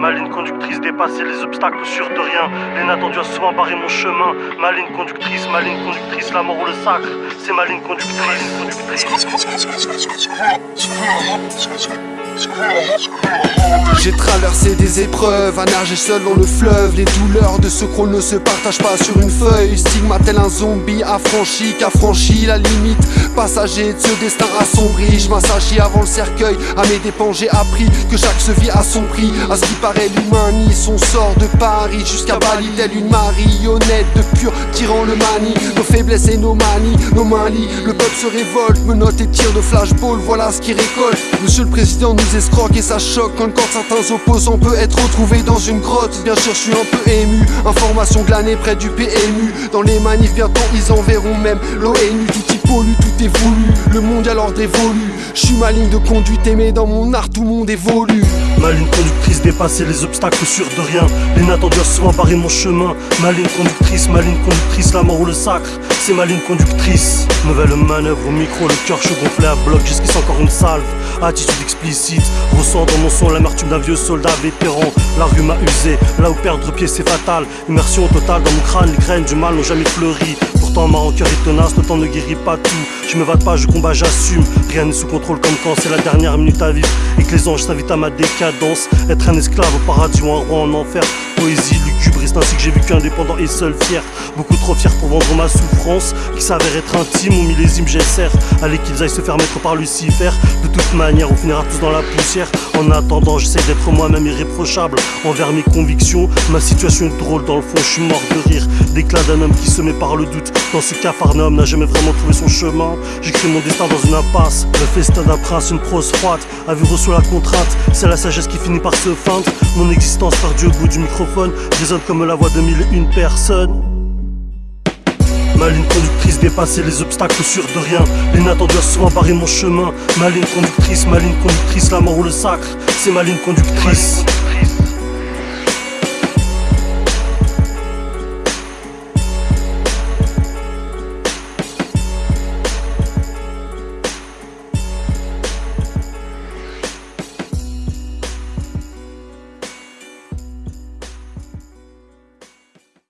Ma ligne conductrice dépasser les obstacles sûrs de rien. L'inattendu a souvent barré mon chemin. Ma ligne conductrice, ma ligne conductrice, la mort ou le sacre. C'est ma ligne conductrice. J'ai traversé des épreuves, à nager seul dans le fleuve. Les douleurs de ce qu'on ne se partage pas sur une feuille. Stigma tel un zombie affranchi, qu'affranchi la limite. Passager de ce destin assombri. Je m'assagis avant le cercueil. À mes dépens, j'ai appris que chaque se vit à son prix. À ce qui paraît, l'humain nie son sort de Paris jusqu'à Bali, telle une marionnette de pur tyran le manie. Nos faiblesses et nos manies, nos manies. Le peuple se révolte, me note et tire de flashball. Voilà ce qui récolte. Monsieur le président nous escroque et ça choque quand le corps de certains opposants peut être retrouvé dans une grotte. Bien sûr, je suis un peu ému. Information glanée près du PMU. Dans les manifs, bientôt ils enverront même l'ONU. Tout y pollue, tout est. Le monde à l'ordre évolue. Je suis ma ligne de conduite aimée dans mon art, tout le monde évolue. Ma ligne conductrice dépasser les obstacles sûrs de rien. L'inattendu a souvent barré mon chemin. Ma ligne conductrice, ma ligne conductrice, la mort ou le sacre. C'est ma ligne conductrice. Nouvelle manœuvre au micro, le cœur chaud gonflé à bloc, jusqu'ici encore une salve. Attitude explicite, ressent dans mon son l'amertume d'un vieux soldat vétéran. La rue m'a usé, là où perdre pied c'est fatal. Immersion totale dans mon crâne, les graines du mal n'ont jamais fleuri. Pourtant ma rancœur est tenace, le temps ne guérit pas tout. Je me vate pas, je combats, j'assume. Rien n'est sous contrôle comme quand c'est la dernière minute à vivre et que les anges s'invitent à ma décadence. Être un esclave au paradis ou un roi en enfer. Poésie ainsi que j'ai vécu indépendant et seul fier. Beaucoup trop fier pour vendre ma souffrance, qui s'avère être intime. Au millésime, j'essaie. Allez qu'ils aillent se faire mettre par Lucifer. De toute manière, on finira tous dans la poussière. En attendant, j'essaie d'être moi-même irréprochable envers mes convictions. Ma situation est drôle, dans le fond, je suis mort de rire. D'éclat d'un homme qui se met par le doute. Dans ce cafarnaum, n'a jamais vraiment trouvé son chemin. J'écris mon destin dans une impasse. Le festin d'un prince, une prose froide. A vu reçu la contrainte, c'est la sagesse qui finit par se feindre. Mon existence perdue au bout du microphone résonne comme la voix de mille et une personnes. Ma ligne conductrice dépasser les obstacles sûrs de rien. L'inattendu a souvent barré mon chemin. Ma ligne conductrice, ma ligne conductrice, la mort ou le sacre. C'est ma ligne conductrice.